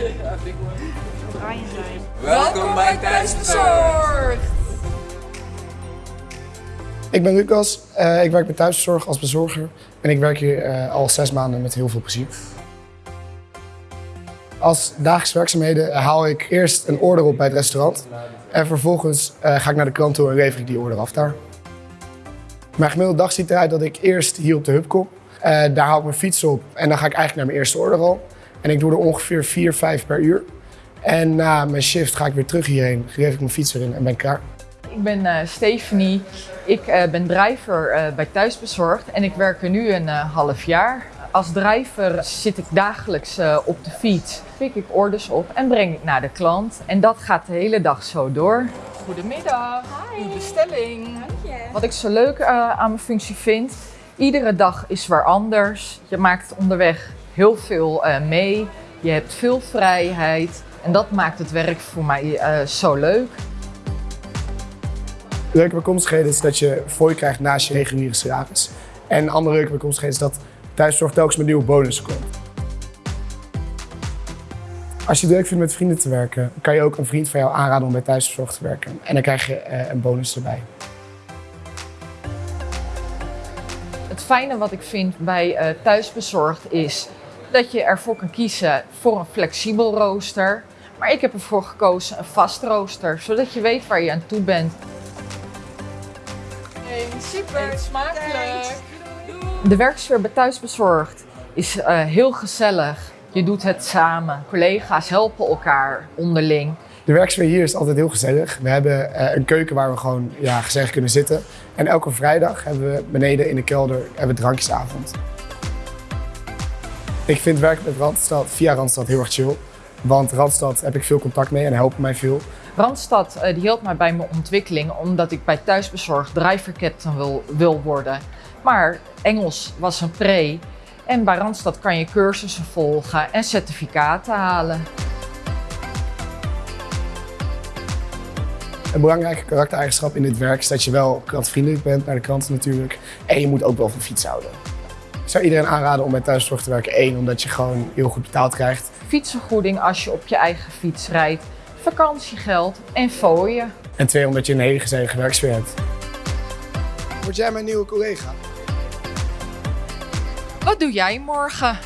Zijn. Welkom bij Thuisbezorgd! Ik ben Lucas, uh, ik werk bij Thuisbezorg als bezorger en ik werk hier uh, al zes maanden met heel veel plezier. Als dagelijkse werkzaamheden haal ik eerst een order op bij het restaurant en vervolgens uh, ga ik naar de klant toe en lever ik die order af daar. Mijn gemiddelde dag ziet eruit dat ik eerst hier op de hub kom. daar haal ik mijn fiets op en dan ga ik eigenlijk naar mijn eerste order al. En ik doe er ongeveer 4, 5 per uur. En na mijn shift ga ik weer terug hierheen, geef ik mijn fiets erin en ben ik klaar. Ik ben uh, Stephanie, ik uh, ben driver uh, bij Thuisbezorgd en ik werk er nu een half jaar. Als driver zit ik dagelijks op de fiets, pik ik orders op en breng ik naar de klant. En dat gaat de hele dag zo door. Goedemiddag, Hi. uw bestelling. Dank je. Wat ik zo leuk aan mijn functie vind, iedere dag is weer anders. Je maakt onderweg heel veel mee, je hebt veel vrijheid. En dat maakt het werk voor mij uh, zo leuk. Leuke bijkomstigheden is dat je fooi krijgt naast je reguliere salaris. En een andere leuke bijkomstigheid is dat thuiszorg telkens met nieuwe bonussen komt. Als je het leuk vindt met vrienden te werken, kan je ook een vriend van jou aanraden om bij thuiszorg te werken. En dan krijg je uh, een bonus erbij. Het fijne wat ik vind bij thuisbezorgd is dat je ervoor kan kiezen voor een flexibel rooster. Maar ik heb ervoor gekozen een vast rooster, zodat je weet waar je aan toe bent. Hey, super, smakelijk. De werksfeer bij Thuisbezorgd is uh, heel gezellig. Je doet het samen. Collega's helpen elkaar onderling. De werksfeer hier is altijd heel gezellig. We hebben uh, een keuken waar we gewoon ja, gezellig kunnen zitten. En elke vrijdag hebben we beneden in de kelder hebben we drankjesavond. Ik vind werken met Randstad, via Randstad heel erg chill. Want Randstad heb ik veel contact mee en helpen mij veel. Randstad uh, die hielp mij bij mijn ontwikkeling omdat ik bij Thuisbezorgd driver captain wil, wil worden. Maar Engels was een pre en bij Randstad kan je cursussen volgen en certificaten halen. Een belangrijke karaktereigenschap in dit werk is dat je wel klantvriendelijk bent naar de klanten natuurlijk. En je moet ook wel van fiets houden. Ik zou iedereen aanraden om bij thuiszorg te werken. Eén, omdat je gewoon heel goed betaald krijgt. Fietsvergoeding als je op je eigen fiets rijdt. Vakantiegeld en fooien. En twee, omdat je een hele gezellige werksfeer hebt. Word jij mijn nieuwe collega? Wat doe jij morgen?